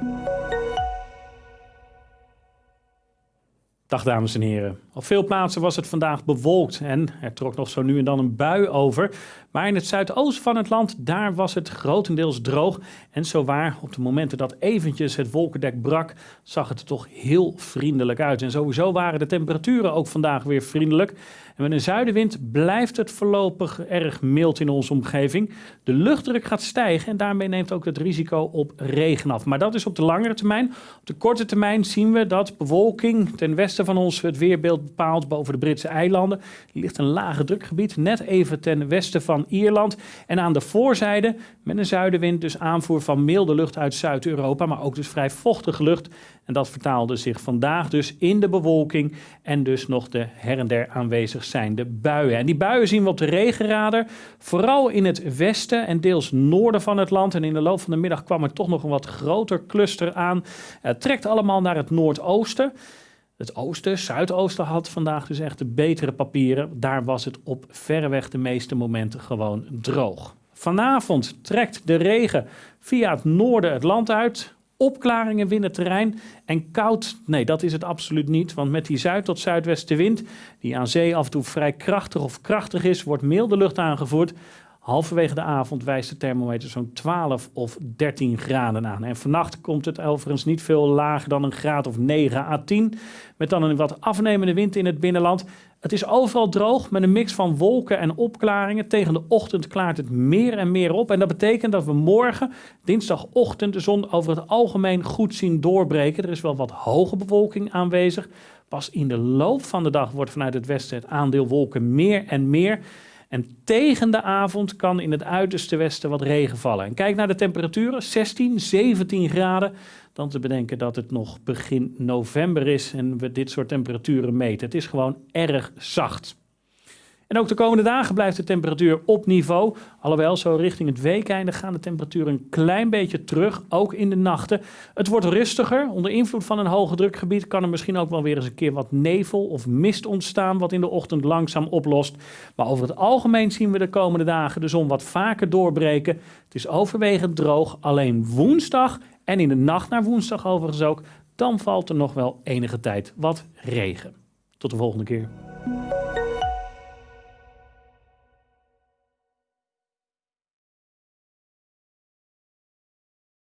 Thank you. Dag dames en heren. Op veel plaatsen was het vandaag bewolkt en er trok nog zo nu en dan een bui over. Maar in het zuidoosten van het land, daar was het grotendeels droog. En zowaar, op de momenten dat eventjes het wolkendek brak, zag het er toch heel vriendelijk uit. En sowieso waren de temperaturen ook vandaag weer vriendelijk. En met een zuidenwind blijft het voorlopig erg mild in onze omgeving. De luchtdruk gaat stijgen en daarmee neemt ook het risico op regen af. Maar dat is op de langere termijn. Op de korte termijn zien we dat bewolking ten westen van ons het weerbeeld bepaalt boven de Britse eilanden. Er ligt een lage drukgebied net even ten westen van Ierland. En aan de voorzijde met een zuidenwind dus aanvoer van milde lucht uit Zuid-Europa, maar ook dus vrij vochtige lucht. En dat vertaalde zich vandaag dus in de bewolking en dus nog de her en der aanwezig zijnde buien. En die buien zien we op de regenradar, vooral in het westen en deels noorden van het land. En in de loop van de middag kwam er toch nog een wat groter cluster aan. Het trekt allemaal naar het noordoosten. Het oosten, zuidoosten had vandaag dus echt de betere papieren. Daar was het op verreweg de meeste momenten gewoon droog. Vanavond trekt de regen via het noorden het land uit. Opklaringen winnen terrein en koud, nee dat is het absoluut niet. Want met die zuid- tot zuidwestenwind, die aan zee af en toe vrij krachtig of krachtig is, wordt milde lucht aangevoerd. Halverwege de avond wijst de thermometer zo'n 12 of 13 graden aan. En vannacht komt het overigens niet veel lager dan een graad of 9 à 10. Met dan een wat afnemende wind in het binnenland. Het is overal droog met een mix van wolken en opklaringen. Tegen de ochtend klaart het meer en meer op. En dat betekent dat we morgen, dinsdagochtend, de zon over het algemeen goed zien doorbreken. Er is wel wat hoge bewolking aanwezig. Pas in de loop van de dag wordt vanuit het westen het aandeel wolken meer en meer. En tegen de avond kan in het uiterste westen wat regen vallen. En kijk naar de temperaturen, 16, 17 graden. Dan te bedenken dat het nog begin november is en we dit soort temperaturen meten. Het is gewoon erg zacht. En ook de komende dagen blijft de temperatuur op niveau. Alhoewel, zo richting het weekeinde gaan de temperaturen een klein beetje terug, ook in de nachten. Het wordt rustiger. Onder invloed van een hoge drukgebied kan er misschien ook wel weer eens een keer wat nevel of mist ontstaan, wat in de ochtend langzaam oplost. Maar over het algemeen zien we de komende dagen de zon wat vaker doorbreken. Het is overwegend droog, alleen woensdag en in de nacht naar woensdag overigens ook, dan valt er nog wel enige tijd wat regen. Tot de volgende keer.